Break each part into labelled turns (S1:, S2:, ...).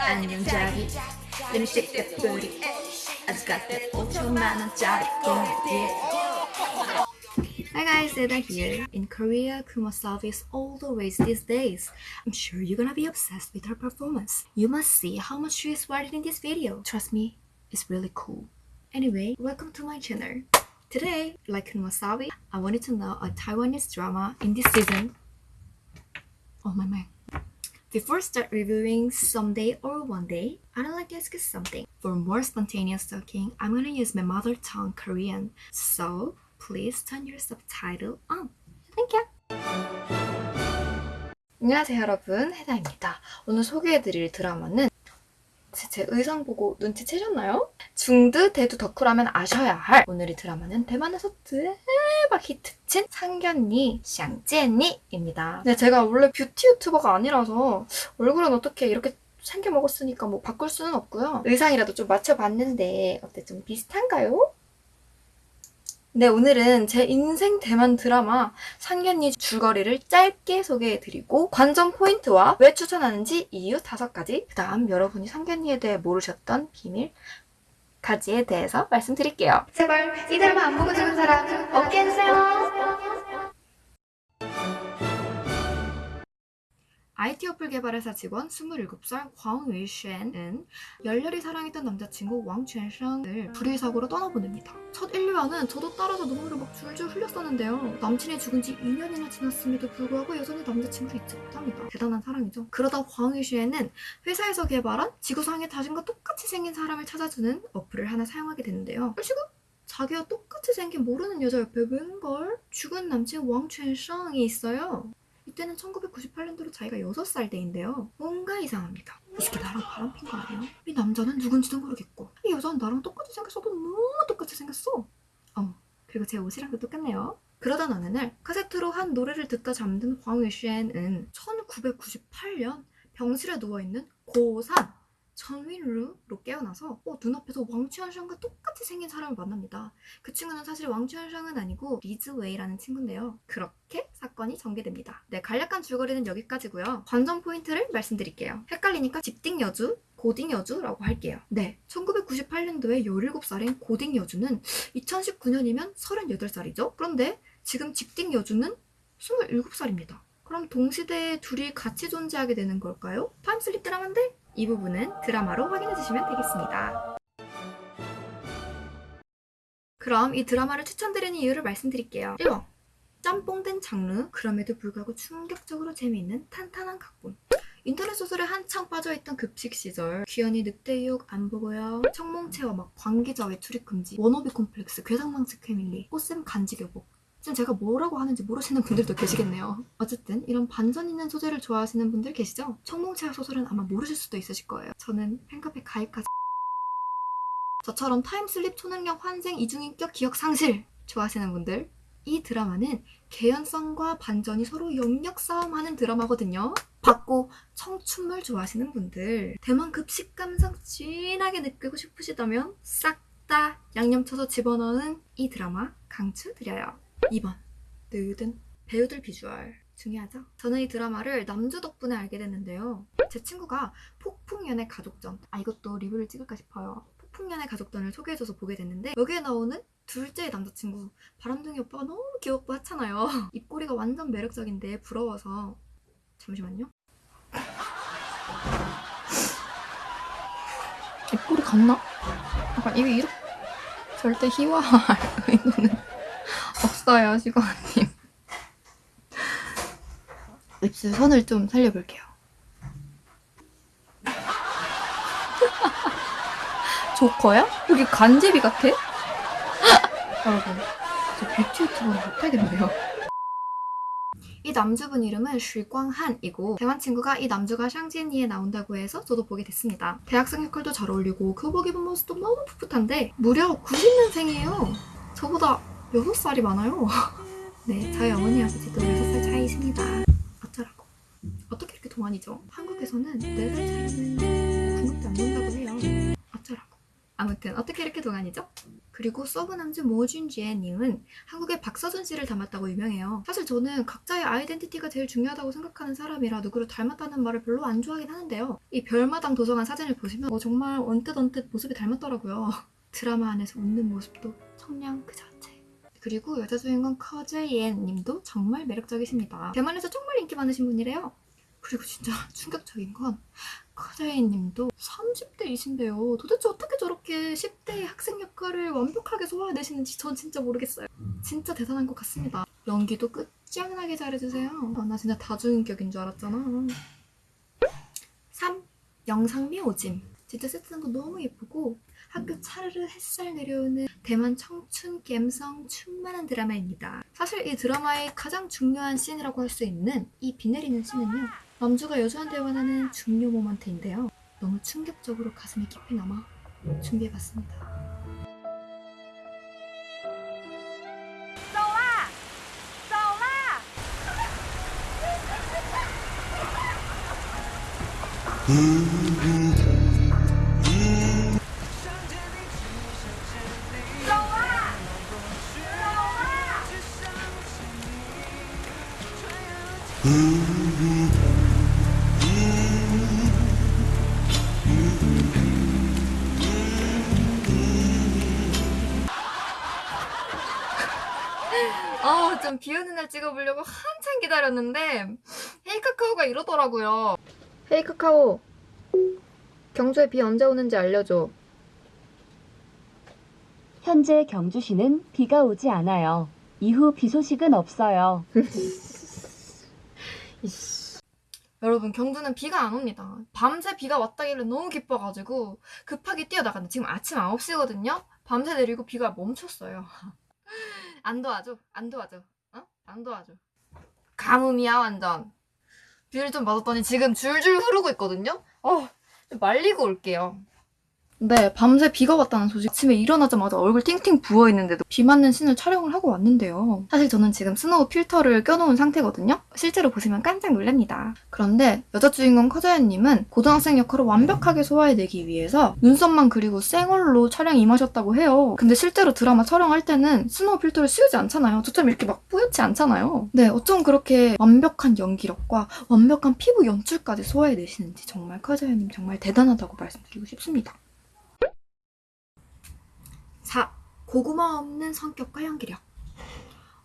S1: 안녕 자기 Let me shake that booty 아직 같은 5천만 원짜리 공예 Hi guys, Eda here. In Korea, Kumasabi is all the ways these days. I'm sure you're gonna be obsessed with her performance. You must see how much she is worth in this video. Trust me, it's really cool. Anyway, welcome to my channel. Today, like Kumasabi, I wanted to know a Taiwanese drama in this season. Oh my my. Before start reviewing someday or one day, I'd like to ask you something. For more spontaneous talking, I'm gonna use my mother tongue Korean. So please turn your subtitle on. Thank you. 안녕하세요 여러분, 해다입니다. 오늘 소개해드릴 드라마는 제, 제 의상 보고 눈치채셨나요? 중드 대두 덕후라면 아셔야 할 오늘의 드라마는 대만에서 대박 히트친 상견니 샹제니입니다. 네, 제가 원래 뷰티 유튜버가 아니라서 얼굴은 어떻게 이렇게 생겨 먹었으니까 뭐 바꿀 수는 없고요. 의상이라도 좀 맞춰봤는데 어때 좀 비슷한가요? 네, 오늘은 제 인생 대만 드라마 상견니 줄거리를 짧게 소개해드리고 관전 포인트와 왜 추천하는지 이유 다섯 가지 그 다음 여러분이 상견니에 대해 모르셨던 비밀 가지에 대해서 말씀드릴게요. 제발 이 드라마 안 보고 죽은 사람 없게 해주세요. IT 어플 개발회사 직원 27살 광 웨이쉔은 열렬히 사랑했던 남자친구 왕 쉔샹을 불의 사고로 떠나보냅니다. 첫 1화는 저도 따라서 눈물을 막 줄줄 흘렸었는데요. 남친이 죽은 지 2년이나 지났음에도 불구하고 여전히 남자친구를 잊지 못합니다. 대단한 사랑이죠. 그러다 광 웨이쉔은 회사에서 개발한 지구상에 자신과 똑같이 생긴 사람을 찾아주는 어플을 하나 사용하게 되는데요. 시고 자기와 똑같이 생긴 모르는 여자 옆에 웬걸 죽은 남친 왕 쉔샹이 있어요. 이때는 1998년도로 자기가 6살 때인데요. 뭔가 이상합니다. 이 새끼 나랑 바람핀 거 아니에요? 이 남자는 누군지도 모르겠고 이 여자는 나랑 똑같이 생겼어도 너무 똑같이 생겼어. 어, 그리고 제 옷이랑도 똑같네요. 그러던 어느 날 카세트로 한 노래를 듣다 잠든 황위쉔은 1998년 병실에 누워있는 고3 천윈루로 깨어나서 어, 눈앞에서 왕취안성과 똑같이 생긴 사람을 만납니다. 그 친구는 사실 왕취안성은 아니고 리즈웨이라는 친구인데요. 그렇게 사건이 전개됩니다. 네, 간략한 줄거리는 여기까지고요. 관전 포인트를 말씀드릴게요. 헷갈리니까 직딩 여주, 고딩 여주라고 할게요. 네, 1998년도에 17살인 고딩 여주는 2019년이면 38살이죠. 그런데 지금 직딩 여주는 27살입니다. 그럼 동시대에 둘이 같이 존재하게 되는 걸까요? time slip 드라마인데 이 부분은 드라마로 확인해 주시면 되겠습니다. 그럼 이 드라마를 추천드리는 이유를 말씀드릴게요. 1번 짬뽕된 장르, 그럼에도 불구하고 충격적으로 재미있는 탄탄한 각본. 인터넷 소설에 한창 빠져있던 급식 시절. 귀여니 늑대의 유혹 안 보고요. 청몽채화 막 관계자 외 출입 금지. 워너비 콤플렉스 괴상망측 패밀리. 꽃샘 간지 교복 지금 제가 뭐라고 하는지 모르시는 분들도 계시겠네요. 어쨌든 이런 반전 있는 소재를 좋아하시는 분들 계시죠? 청몽채화 소설은 아마 모르실 수도 있으실 거예요. 저는 팬카페 가입까지 저처럼 time slip 초능력 환생 이중인격 기억 상실 좋아하시는 분들 이 드라마는 개연성과 반전이 서로 영역 싸움하는 드라마거든요. 받고 청춘물 좋아하시는 분들 대만 급식 감성 진하게 느끼고 싶으시다면 싹 다 양념 쳐서 집어넣은 이 드라마 강추드려요. 2번 느든 배우들 비주얼 중요하죠? 저는 이 드라마를 남주 덕분에 알게 됐는데요. 제 친구가 폭풍연애 가족전 아 이것도 리뷰를 찍을까 싶어요. 폭풍연애 가족전을 소개해줘서 보게 됐는데 여기에 나오는 둘째 남자친구 바람둥이 오빠가 너무 귀엽고 하잖아요. 입꼬리가 완전 매력적인데 부러워서 잠시만요. 입꼬리 같나? 약간 이게 이렇게 절대 희화할 의도는 없어요, 시거님. 입술 선을 좀 살려볼게요. 조커야? 여기 간제비 같아? 여러분, 저 뷰티 유튜버는 못하겠네요. 이 남주분 이름은 쉬광한이고 대만 친구가 이 남주가 샹지니에 나온다고 해서 저도 보게 됐습니다. 대학생 역할도 잘 어울리고 교복 입은 모습도 너무 풋풋한데 무려 90년생이에요. 저보다 6살이 많아요. 네, 저희 어머니 아버지도 6살 차이십니다. 어쩌라고. 어떻게 이렇게 동안이죠? 한국에서는 4살 차이는 궁극도 안 본다고 해요. 어쩌라고. 아무튼 어떻게 이렇게 동안이죠? 그리고 서브남즈 모준지에님은 한국의 박서준 씨를 닮았다고 유명해요. 사실 저는 각자의 아이덴티티가 제일 중요하다고 생각하는 사람이라 누구를 닮았다는 말을 별로 안 좋아하긴 하는데요. 이 별마당 도서관 사진을 보시면 어, 정말 언뜻 언뜻 모습이 닮았더라고요. 드라마 안에서 웃는 모습도 청량 그 자체. 그리고 여자 주인공 커즈옌 님도 정말 매력적이십니다. 대만에서 정말 인기 많으신 분이래요. 그리고 진짜 충격적인 건 커즈옌 님도 30대이신데요. 도대체 어떻게 저렇게 10대의 학생 역할을 완벽하게 소화해내시는지 전 진짜 모르겠어요. 진짜 대단한 것 같습니다. 연기도 끝장나게 잘해주세요. 아, 나 진짜 다중인격인 줄 알았잖아. 3. 영상미 오짐. 진짜 세트한 거 너무 예쁘고 학교 차르르 햇살 내려오는 대만 청춘 갬성 충만한 드라마입니다. 사실 이 드라마의 가장 중요한 씬이라고 할 수 있는 이 비 내리는 씬은요. 남주가 여주한테 원하는 중요 모먼트인데요. 너무 충격적으로 가슴이 깊이 남아 준비해봤습니다.
S2: 쏘아!
S1: 아, 좀 비 오는 날 찍어보려고 한참 기다렸는데 헤이카카오가 이러더라고요. 헤이카카오, 경주에 비 언제 오는지 알려줘.
S3: 현재 경주시는 비가 오지 않아요. 이후 비 소식은 없어요.
S1: 여러분 경주는 비가 안 옵니다. 밤새 비가 왔다길래 너무 기뻐가지고 급하게 뛰어나갔는데 지금 아침 9시거든요? 밤새 내리고 비가 멈췄어요. 안 도와줘? 안 도와줘? 어? 안 도와줘. 가뭄이야 완전. 비를 좀 맞았더니 지금 줄줄 흐르고 있거든요? 어, 좀 말리고 올게요. 네, 밤새 비가 왔다는 소식. 아침에 일어나자마자 얼굴 팅팅 부어있는데도 비 맞는 씬을 촬영을 하고 왔는데요. 사실 저는 지금 스노우 필터를 껴놓은 상태거든요. 실제로 보시면 깜짝 놀랍니다. 그런데 여자 주인공 커자옌님은 고등학생 역할을 완벽하게 소화해내기 위해서 눈썹만 그리고 쌩얼로 촬영 임하셨다고 해요. 근데 실제로 드라마 촬영할 때는 스노우 필터를 씌우지 않잖아요. 저처럼 이렇게 막 뿌옇지 않잖아요. 네, 어쩜 그렇게 완벽한 연기력과 완벽한 피부 연출까지 소화해내시는지 정말 커자옌님 정말 대단하다고 말씀드리고 싶습니다. 4. 고구마 없는 성격과 연기력.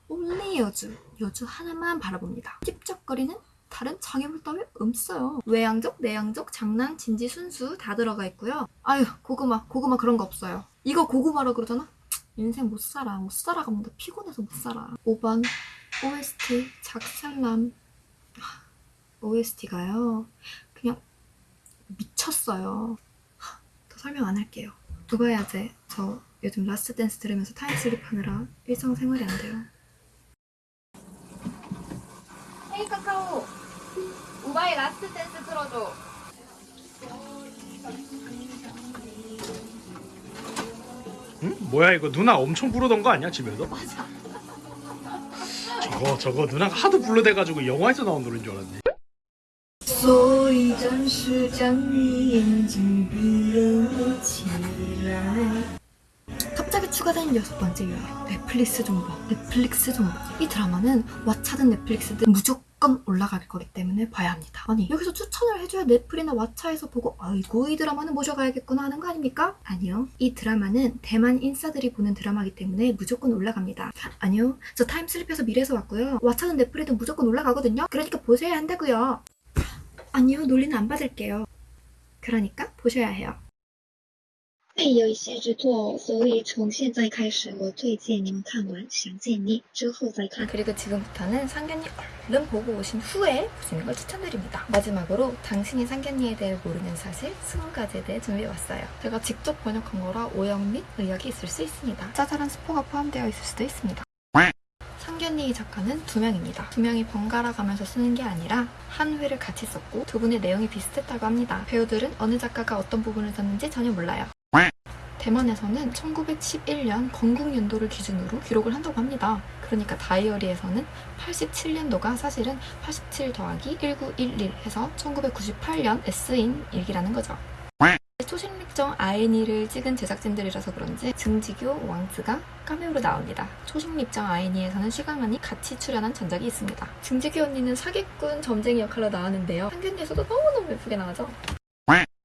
S1: only 여주, 여주 하나만 바라봅니다. 찝쩍거리는 다른 장애물 따위 없어요. 외향적, 내향적, 장난, 진지, 순수 다 들어가 있고요. 아유, 고구마, 고구마 그런 거 없어요. 이거 고구마라 그러잖아? 인생 못 살아. 못 뭔가 피곤해서 못 살아. 5번 OST 작살남 OST가요. 그냥 미쳤어요. 하, 더 설명 안 할게요. 두바야제 저 요즘 라스트 댄스 들으면서 타임슬립 하느라 일상생활이 안 돼요. 헤이 카카오! 우바의 라스트 댄스 틀어줘.
S4: 응? 뭐야 이거 누나 엄청 부르던 거 아니야 집에서?
S1: 맞아.
S4: 저거 저거 누나가 하도 불러대가지고 영화에서 나온 노래인 줄 알았네
S1: 所以暂时将你眼睛闭了起来。 추가된 여섯 번째 요인 넷플릭스 정보 넷플릭스 정보. 이 드라마는 왓챠든 넷플릭스든 무조건 올라갈 거기 때문에 봐야 합니다. 아니 여기서 추천을 해줘야 넷플이나 왓챠에서 보고 아이고 이 드라마는 모셔가야겠구나 하는 거 아닙니까? 아니요. 이 드라마는 대만 인싸들이 보는 드라마이기 때문에 무조건 올라갑니다. 아니요. 저 타임슬립해서 미래에서 왔고요. 왓챠든 넷플이든 무조건 올라가거든요. 그러니까 보셔야 한다고요. 아니요. 논리는 안 받을게요. 그러니까 보셔야 해요
S5: 会有一些制作，所以从现在开始，我推荐你们看完《想见你》之后再看。
S1: 그리고 지금부터는 상견니 얼른 보고 오신 후에 보시는 걸 추천드립니다. 마지막으로 당신이 상견니에 대해 모르는 사실 20가지에 대해 준비해왔어요. 제가 직접 번역한 거라 오역 및 의역이 있을 수 있습니다. 짜잘한 스포가 포함되어 있을 수도 있습니다. 상견니 작가는 두 명입니다. 두 명이 번갈아 가면서 쓰는 게 아니라 한 회를 같이 썼고 두 분의 내용이 비슷했다고 합니다. 배우들은 어느 작가가 어떤 부분을 썼는지 전혀 몰라요. 대만에서는 1911년 건국 연도를 기준으로 기록을 한다고 합니다. 그러니까 다이어리에서는 87년도가 사실은 87 더하기 1911 해서 1998년 S인 일기라는 거죠. 초식립정 아이니를 찍은 제작진들이라서 그런지 증지교 왕즈가 카메오로 나옵니다. 초식립정 아이니에서는 슈가만이 같이 출연한 전작이 있습니다. 증지교 언니는 사기꾼 점쟁이 역할로 나왔는데요. 상균리에서도 너무너무 예쁘게 나오죠?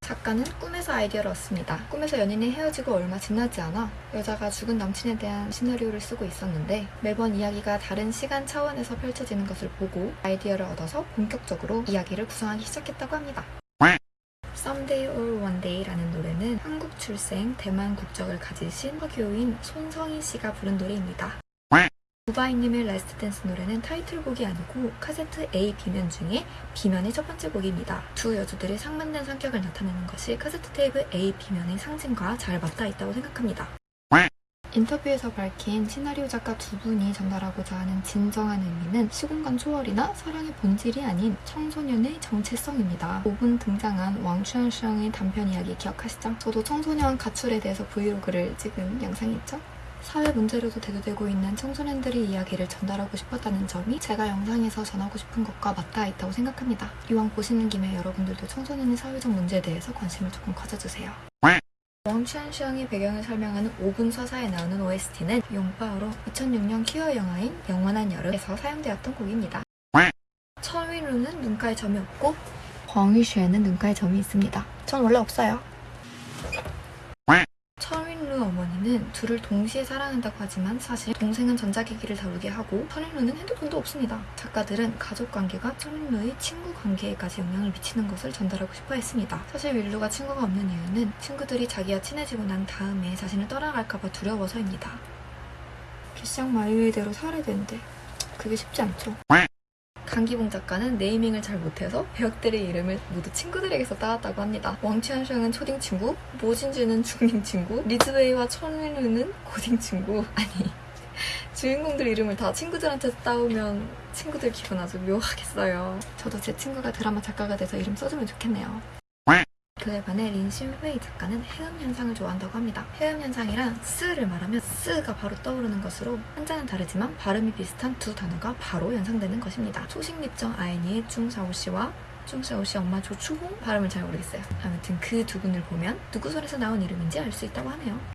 S1: 작가는 꿈에서 아이디어를 얻습니다. 꿈에서 연인이 헤어지고 얼마 지나지 않아 여자가 죽은 남친에 대한 시나리오를 쓰고 있었는데 매번 이야기가 다른 시간 차원에서 펼쳐지는 것을 보고 아이디어를 얻어서 본격적으로 이야기를 구성하기 시작했다고 합니다. Someday or One Day라는 노래는 한국 출생 대만 국적을 가지신 화교인 손성희 씨가 부른 노래입니다. 우바이님의 Last Dance 노래는 타이틀곡이 아니고 카세트 A, B면 중에 B면의 첫 번째 곡입니다. 두 여주들의 상반된 성격을 나타내는 것이 카세트 테이프 A, B면의 상징과 잘 맞닿아 있다고 생각합니다. 인터뷰에서 밝힌 시나리오 작가 두 분이 전달하고자 하는 진정한 의미는 시공간 초월이나 사랑의 본질이 아닌 청소년의 정체성입니다. 5분 등장한 왕추현성의 단편 이야기 기억하시죠? 저도 청소년 가출에 대해서 브이로그를 찍은 영상이 있죠? 사회 문제로도 대두되고 있는 청소년들의 이야기를 전달하고 싶었다는 점이 제가 영상에서 전하고 싶은 것과 맞닿아 있다고 생각합니다. 이왕 보시는 김에 여러분들도 청소년의 사회적 문제에 대해서 관심을 조금 가져주세요. 왕추안시ang의 배경을 설명하는 5분 서사에 나오는 OST는 용파오로 2006년 퀴어 영화인 영원한 여름에서 사용되었던 곡입니다. 철윈루는 눈가에 점이 없고 광위슈에는 눈가에 점이 있습니다. 전 원래 없어요. 철윈루 둘을 동시에 사랑한다고 하지만 사실 동생은 전자기기를 다루게 하고 철윈루는 핸드폰도 없습니다. 작가들은 가족 관계가 철윈루의 친구 관계에까지 영향을 미치는 것을 전달하고 싶어 했습니다. 사실 윌루가 친구가 없는 이유는 친구들이 자기와 친해지고 난 다음에 자신을 떠나갈까봐 두려워서입니다. 기쌍 마유의대로 살아야 되는데 그게 쉽지 않죠. 강기봉 작가는 네이밍을 잘 못해서 배역들의 이름을 모두 친구들에게서 따왔다고 합니다. 왕치안샹은 초딩 친구, 모진주는 중딩 친구, 리즈웨이와 천윈루는 고딩 친구. 아니 주인공들 이름을 다 친구들한테 따오면 친구들 기분 아주 묘하겠어요. 저도 제 친구가 드라마 작가가 돼서 이름 써주면 좋겠네요. 그에 반해 린신회이 작가는 해음 현상을 좋아한다고 합니다. 해음 현상이란 스를 말하면 스가 바로 떠오르는 것으로 한자는 다르지만 발음이 비슷한 두 단어가 바로 연상되는 것입니다. 초식립정 아이니의 중사오씨와 중사오씨 엄마 조추홍 발음을 잘 모르겠어요. 아무튼 그 두 분을 보면 누구 손에서 나온 이름인지 알 수 있다고 하네요.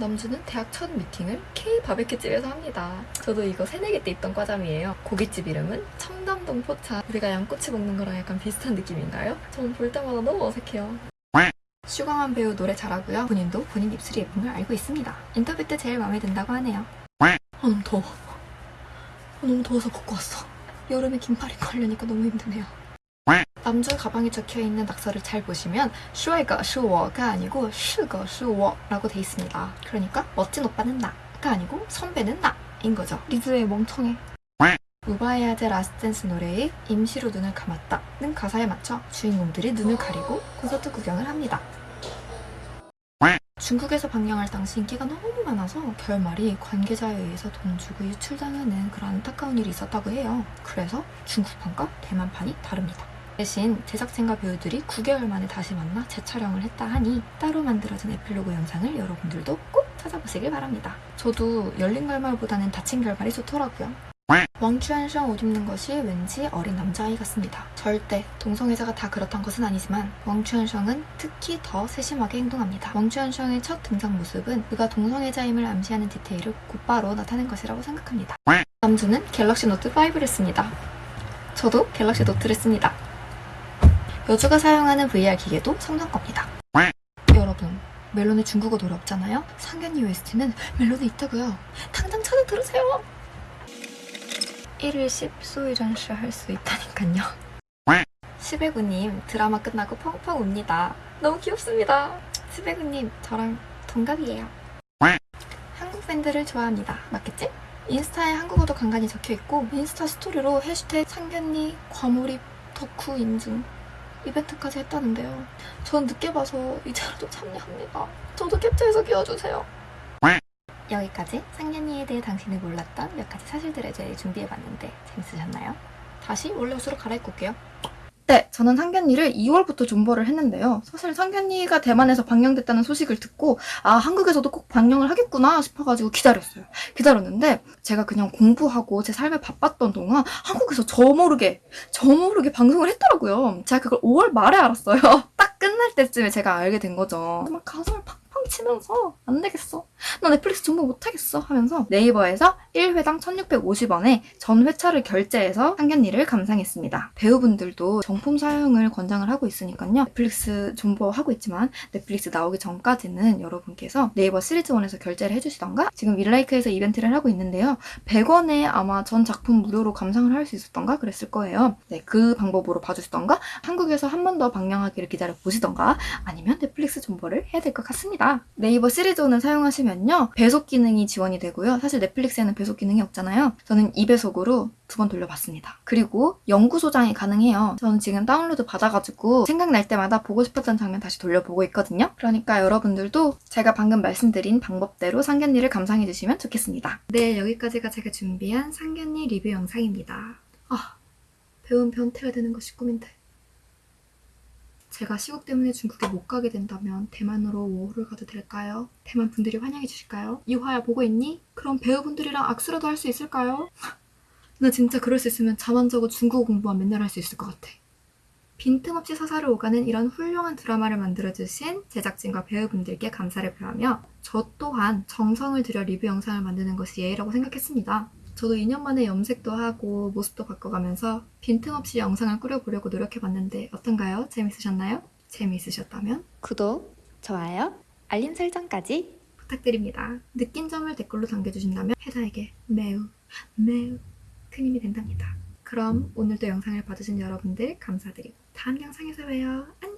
S1: 남주는 대학 첫 미팅을 K 바베큐집에서 합니다. 저도 이거 새내기 때 있던 과잠이에요. 고깃집 이름은 청담동 포차. 우리가 양꼬치 먹는 거랑 약간 비슷한 느낌인가요? 전 볼 때마다 너무 어색해요. 슈강한 배우 노래 잘하고요. 본인도 본인 입술이 예쁜 걸 알고 있습니다. 인터뷰 때 제일 마음에 든다고 하네요. 아 너무 더워. 아, 너무 더워서 벗고 왔어. 여름에 긴팔 입고 하려니까 너무 힘드네요. 남자 가방에 적혀있는 낙서를 잘 보시면 슈아이가 슈워가 아니고 슈거 슈워라고 돼 있습니다. 그러니까 멋진 오빠는 나가 아니고 선배는 나인 거죠. 리즈의 멍청해. 우바이의 Last Dance 노래의 임시로 눈을 감았다는 가사에 맞춰 주인공들이 눈을 가리고 콘서트 구경을 합니다. 중국에서 방영할 당시 인기가 너무 많아서 결말이 관계자에 의해서 돈 주고 유출당하는 그런 안타까운 일이 있었다고 해요. 그래서 중국판과 대만판이 다릅니다. 대신 제작진과 배우들이 9개월 만에 다시 만나 재촬영을 했다 하니 따로 만들어진 에필로그 영상을 여러분들도 꼭 찾아보시길 바랍니다. 저도 열린 결말보다는 닫힌 결말이 좋더라고요. 왕추안성 옷 입는 것이 왠지 어린 남자아이 같습니다. 절대 동성애자가 다 그렇단 것은 아니지만 왕추안성은 특히 더 세심하게 행동합니다. 왕추안성의 첫 등장 모습은 그가 동성애자임을 암시하는 디테일을 곧바로 나타낸 것이라고 생각합니다. 남주는 갤럭시 노트 5를 씁니다. 저도 갤럭시 노트를 씁니다. 여주가 사용하는 VR 기계도 삼성 겁니다. 여러분, 멜론에 중국어 노래 없잖아요? 상견니 OST는 멜론에 있다고요. 당장 찾아 들으세요. 1일 10所以暂时 할 수 있다니까요. 시백우님 드라마 끝나고 펑펑 웁니다. 너무 귀엽습니다. 시백우님 저랑 동갑이에요. 한국 밴드를 좋아합니다. 맞겠지? 인스타에 한국어도 간간히 적혀있고 인스타 스토리로 해시태그 상견니 과몰입 덕후 인증 이벤트까지 했다는데요. 전 늦게 봐서 이제라도 참여합니다. 저도 캡처해서 끼워주세요. 여기까지 상견니에 대해 당신이 몰랐던 몇 가지 사실들에 대해 준비해봤는데 재밌으셨나요? 다시 원래 옷으로 갈아입고 올게요. 네, 저는 상견니를 2월부터 존버를 했는데요. 사실 상견니가 대만에서 방영됐다는 소식을 듣고 아 한국에서도 꼭 방영을 하겠구나 싶어가지고 기다렸어요. 기다렸는데 제가 그냥 공부하고 제 삶에 바빴던 동안 한국에서 저 모르게 저 모르게 방송을 했더라고요. 제가 그걸 5월 말에 알았어요. 딱 끝날 때쯤에 제가 알게 된 거죠. 막 가슴을 팡팡 치면서 안 되겠어. 나 넷플릭스 정보 못하겠어 하면서 네이버에서 1회당 1650원에 전 회차를 결제해서 상견니를 감상했습니다. 배우분들도 정품 사용을 권장을 하고 있으니까요. 넷플릭스 존버하고 있지만 넷플릭스 나오기 전까지는 여러분께서 네이버 시리즈원에서 결제를 해주시던가 지금 윌라이크에서 이벤트를 하고 있는데요. 100원에 아마 전 작품 무료로 감상을 할 수 있었던가 그랬을 거예요. 네, 그 방법으로 봐주시던가 한국에서 한 번 더 방영하기를 기다려 보시던가 아니면 넷플릭스 존버를 해야 될 것 같습니다. 네이버 시리즈원을 사용하시면요. 배속 기능이 지원이 되고요. 사실 넷플릭스에는 배속 기능이 없잖아요. 저는 2배속으로 두 번 돌려봤습니다. 그리고 영구 소장이 가능해요. 저는 지금 다운로드 받아가지고 생각날 때마다 보고 싶었던 장면 다시 돌려보고 있거든요. 그러니까 여러분들도 제가 방금 말씀드린 방법대로 상견니를 감상해주시면 좋겠습니다. 네, 여기까지가 제가 준비한 상견니 리뷰 영상입니다. 아, 배운 변태가 되는 것이 꿈인데. 제가 시국 때문에 중국에 못 가게 된다면 대만으로 워홀을 가도 될까요? 대만 분들이 환영해 주실까요? 이화야 보고 있니? 그럼 배우분들이랑 악수라도 할 수 있을까요? 나 진짜 그럴 수 있으면 잠안 자고 중국어 공부만 맨날 할 수 있을 것 같아. 빈틈없이 서사를 오가는 이런 훌륭한 드라마를 만들어주신 제작진과 배우분들께 감사를 표하며 저 또한 정성을 들여 리뷰 영상을 만드는 것이 예의라고 생각했습니다. 저도 2년 만에 염색도 하고 모습도 바꿔가면서 빈틈없이 영상을 꾸려보려고 노력해봤는데 어떤가요? 재밌으셨나요? 재미있으셨다면
S6: 구독, 좋아요, 알림 설정까지
S1: 부탁드립니다. 느낀 점을 댓글로 남겨주신다면 해다에게 매우 매우 큰 힘이 된답니다. 그럼 오늘도 영상을 봐주신 여러분들 감사드리고 다음 영상에서 봬요. 안녕!